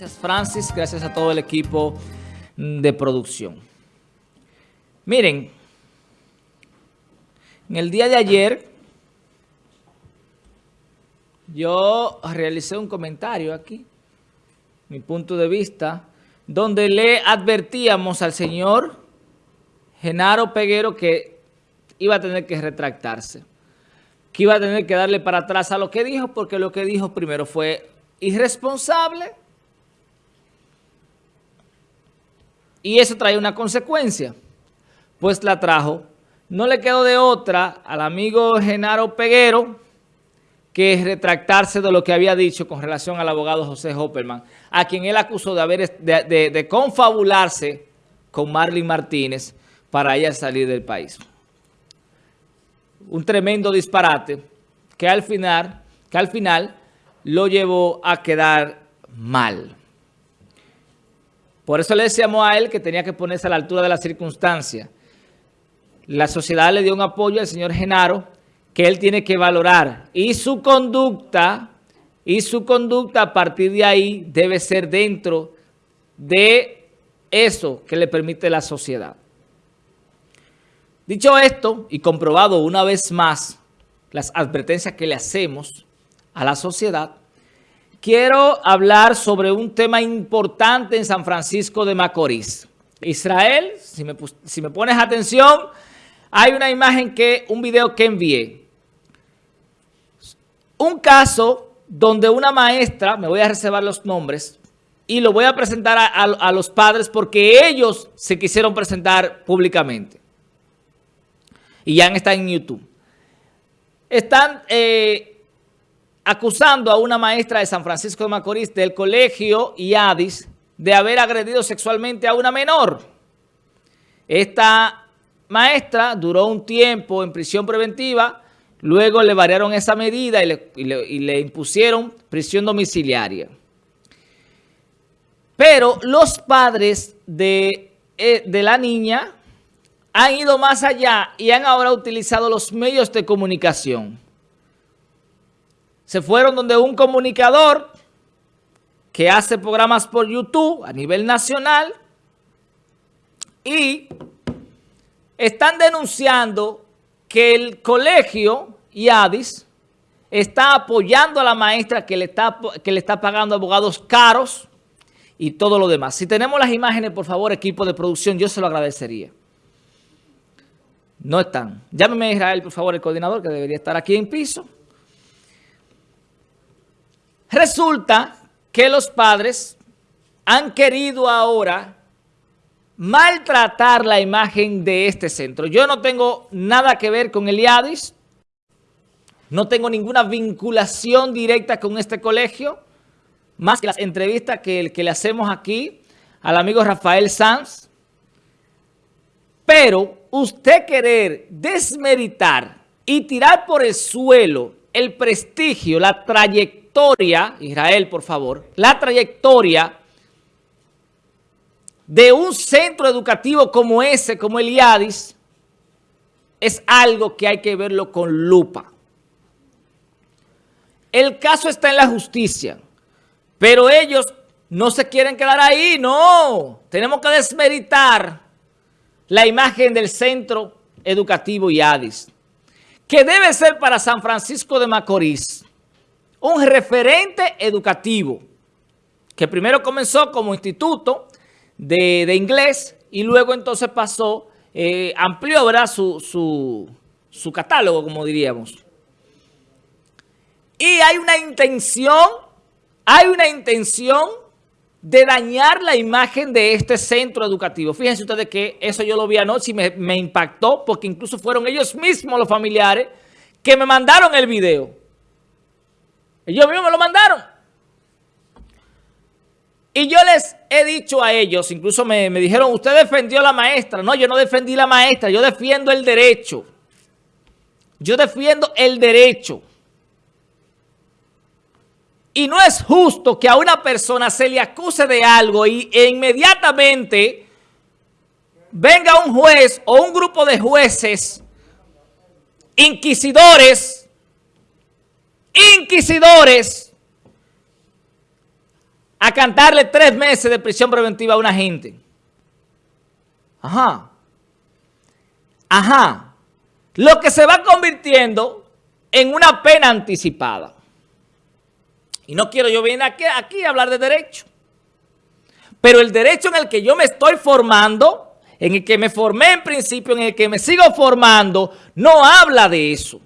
Gracias Francis, gracias a todo el equipo de producción. Miren, en el día de ayer yo realicé un comentario aquí, mi punto de vista, donde le advertíamos al señor Genaro Peguero que iba a tener que retractarse, que iba a tener que darle para atrás a lo que dijo, porque lo que dijo primero fue irresponsable y eso trae una consecuencia, pues la trajo. No le quedó de otra al amigo Genaro Peguero que retractarse de lo que había dicho con relación al abogado José Hopperman, a quien él acusó de, haber, de, confabularse con Marlene Martínez para ella salir del país. Un tremendo disparate que al final, que al final lo llevó a quedar mal. Por eso le decíamos a él que tenía que ponerse a la altura de la circunstancia. La sociedad le dio un apoyo al señor Genaro que él tiene que valorar. Y su conducta, y su conducta a partir de ahí debe ser dentro de eso que le permite la sociedad. Dicho esto y comprobado una vez más las advertencias que le hacemos a la sociedad, quiero hablar sobre un tema importante en San Francisco de Macorís. Israel, si me, pones atención, hay una imagen que, un video que envié. Un caso donde una maestra, me voy a reservar los nombres, y lo voy a presentar a, los padres porque ellos se quisieron presentar públicamente. Y ya están en YouTube. Están eh, acusando a una maestra de San Francisco de Macorís del colegio IADIS de haber agredido sexualmente a una menor. Esta maestra duró un tiempo en prisión preventiva, luego le variaron esa medida y le, impusieron prisión domiciliaria. Pero los padres de, eh, de la niña han ido más allá y han ahora utilizado los medios de comunicación. Se fueron donde un comunicador que hace programas por YouTube a nivel nacional y están denunciando que el colegio IADIS está apoyando a la maestra que le está, que le está pagando abogados caros y todo lo demás. Si tenemos las imágenes, por favor, equipo de producción, yo se lo agradecería. No están. Llámeme a Israel, por favor, el coordinador, que debería estar aquí en piso. Resulta que los padres han querido ahora maltratar la imagen de este centro. Yo no tengo nada que ver con el IADIS, no tengo ninguna vinculación directa con este colegio, más que las entrevistas que, que le hacemos aquí al amigo Rafael Sanz. Pero usted querer desmeritar y tirar por el suelo el prestigio, la trayectoria, Israel, por favor, la trayectoria de un centro educativo como ese, como el IADIS, es algo que hay que verlo con lupa. El caso está en la justicia, pero ellos no se quieren quedar ahí, no. Tenemos que desmeritar la imagen del centro educativo IADIS, que debe ser para San Francisco de Macorís un referente educativo, que primero comenzó como instituto, de, inglés y luego entonces pasó, eh, amplió ¿verdad? Su, su, catálogo, como diríamos. Y hay una intención, hay una intención de dañar la imagen de este centro educativo. Fíjense ustedes que eso yo lo vi anoche y me impactó porque incluso fueron ellos mismos los familiares que me mandaron el video. Ellos mismos me lo mandaron. Y yo les he dicho a ellos, incluso me, dijeron, usted defendió a la maestra. No, yo no defendí a la maestra, yo defiendo el derecho. Yo defiendo el derecho. Y no es justo que a una persona se le acuse de algo y e inmediatamente venga un juez o un grupo de jueces inquisidores, inquisidores, a cantarle tres meses de prisión preventiva a una gente. Ajá. Ajá. Lo que se va convirtiendo en una pena anticipada. Y no quiero yo venir aquí, aquí a hablar de derecho. Pero el derecho en el que yo me estoy formando, en el que me formé en principio, en el que me sigo formando, no habla de eso.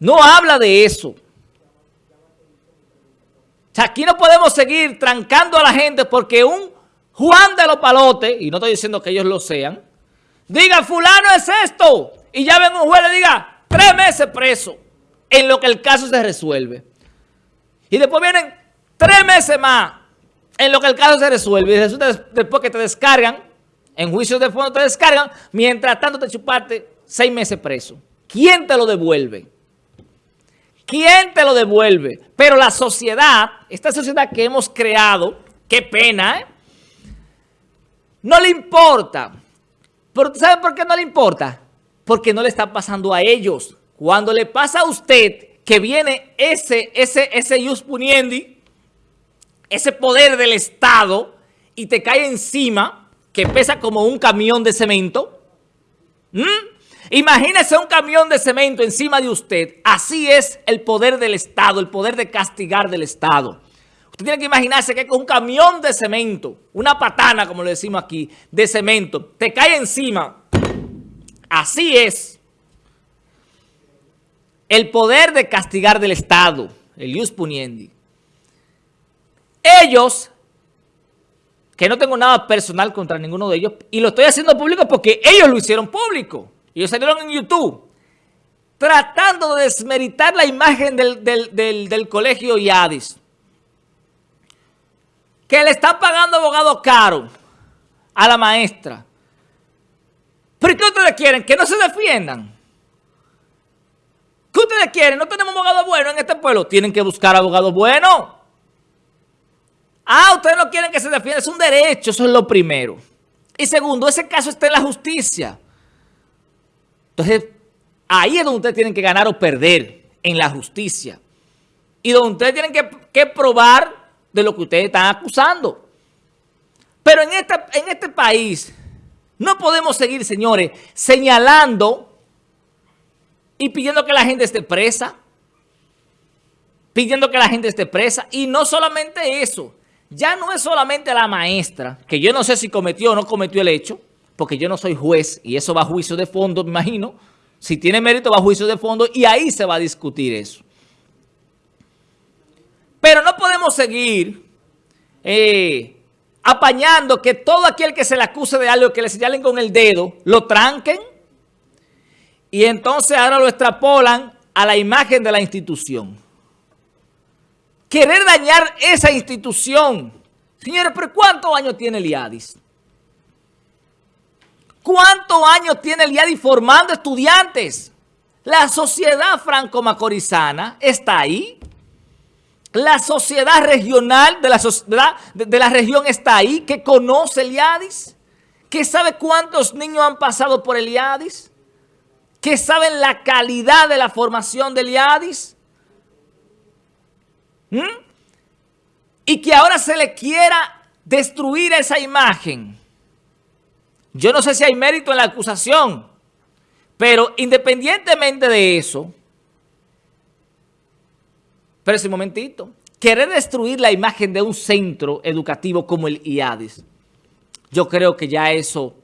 No habla de eso. O sea, aquí no podemos seguir trancando a la gente porque un Juan de los Palotes, y no estoy diciendo que ellos lo sean, diga, fulano es esto, y ya ven un juez le diga, tres meses preso, en lo que el caso se resuelve. Y después vienen tres meses más, en lo que el caso se resuelve, y resulta después que te descargan, en juicio de fondo te descargan, mientras tanto te chupaste seis meses preso. ¿Quién te lo devuelve? ¿Quién te lo devuelve? Pero la sociedad, esta sociedad que hemos creado, qué pena, ¿eh? No le importa. ¿Sabe por qué no le importa? Porque no le está pasando a ellos. Cuando le pasa a usted que viene ese, ese, ese jus puniendi, ese poder del Estado, y te cae encima, que pesa como un camión de cemento, Imagínese un camión de cemento encima de usted. Así es el poder del Estado, el poder de castigar del Estado. Usted tiene que imaginarse que un camión de cemento, una patana, como le decimos aquí, de cemento, te cae encima. Así es el poder de castigar del Estado, el ius puniendi. Ellos, que no tengo nada personal contra ninguno de ellos, y lo estoy haciendo público porque ellos lo hicieron público. Ellos salieron en YouTube tratando de desmeritar la imagen del, colegio IADIS. Que le están pagando abogado caro a la maestra. ¿Pero qué ustedes quieren? Que no se defiendan. ¿Qué ustedes quieren? No tenemos abogado bueno en este pueblo. Tienen que buscar abogados buenos. Ah, ustedes no quieren que se defienda. Es un derecho, eso es lo primero. Y segundo, ese caso está en la justicia. Entonces, ahí es donde ustedes tienen que ganar o perder en la justicia. Y donde ustedes tienen que, probar de lo que ustedes están acusando. Pero en, en este país no podemos seguir, señores, señalando y pidiendo que la gente esté presa. Pidiendo que la gente esté presa. Y no solamente eso. Ya no es solamente la maestra, que yo no sé si cometió o no cometió el hecho porque yo no soy juez y eso va a juicio de fondo, me imagino. Si tiene mérito va a juicio de fondo y ahí se va a discutir eso. Pero no podemos seguir eh, apañando que todo aquel que se le acuse de algo, que le señalen con el dedo, lo tranquen y entonces ahora lo extrapolan a la imagen de la institución. Querer dañar esa institución. Señores, ¿pero cuántos años tiene el IADIS? ¿Cuántos años tiene el IADI formando estudiantes? La sociedad franco-macorizana está ahí. La sociedad regional de la, de, la región está ahí, que conoce el IADIS, que sabe cuántos niños han pasado por el IADIS, que saben la calidad de la formación del IADIS. Y que ahora se le quiera destruir esa imagen yo no sé si hay mérito en la acusación, pero independientemente de eso, pero ese momentito, querer destruir la imagen de un centro educativo como el IADIS, yo creo que ya eso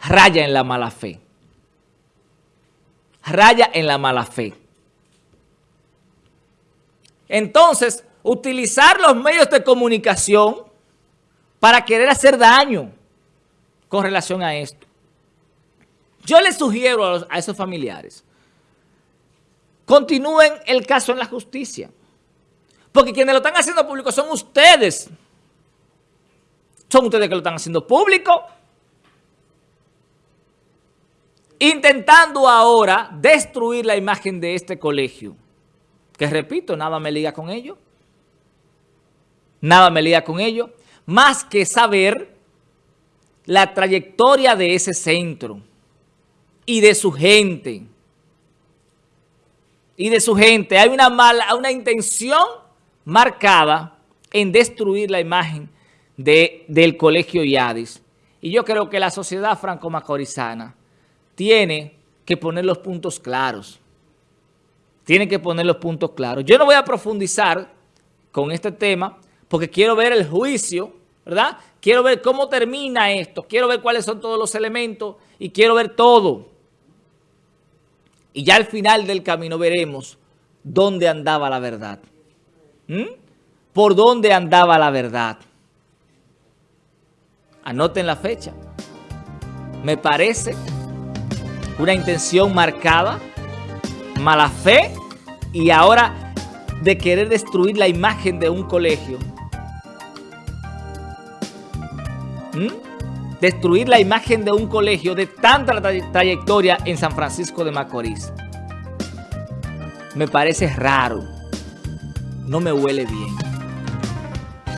raya en la mala fe. Raya en la mala fe. Entonces, utilizar los medios de comunicación para querer hacer daño con relación a esto. Yo les sugiero a, esos familiares, continúen el caso en la justicia. Porque quienes lo están haciendo público son ustedes. Son ustedes que lo están haciendo público. Intentando ahora destruir la imagen de este colegio. Que repito, nada me liga con ello. Nada me liga con ello. Más que saber la trayectoria de ese centro y de su gente. Y de su gente. Hay una mala, una intención marcada en destruir la imagen de, del colegio Yadis. Y yo creo que la sociedad franco-macorizana tiene que poner los puntos claros. Tiene que poner los puntos claros. Yo no voy a profundizar con este tema porque quiero ver el juicio, ¿verdad? Quiero ver cómo termina esto, quiero ver cuáles son todos los elementos y quiero ver todo. Y ya al final del camino veremos dónde andaba la verdad. ¿Mm? ¿Por dónde andaba la verdad? Anoten la fecha. Me parece una intención marcada, mala fe y ahora de querer destruir la imagen de un colegio. ¿Mm? Destruir la imagen de un colegio de tanta trayectoria en San Francisco de Macorís. Me parece raro. No me huele bien.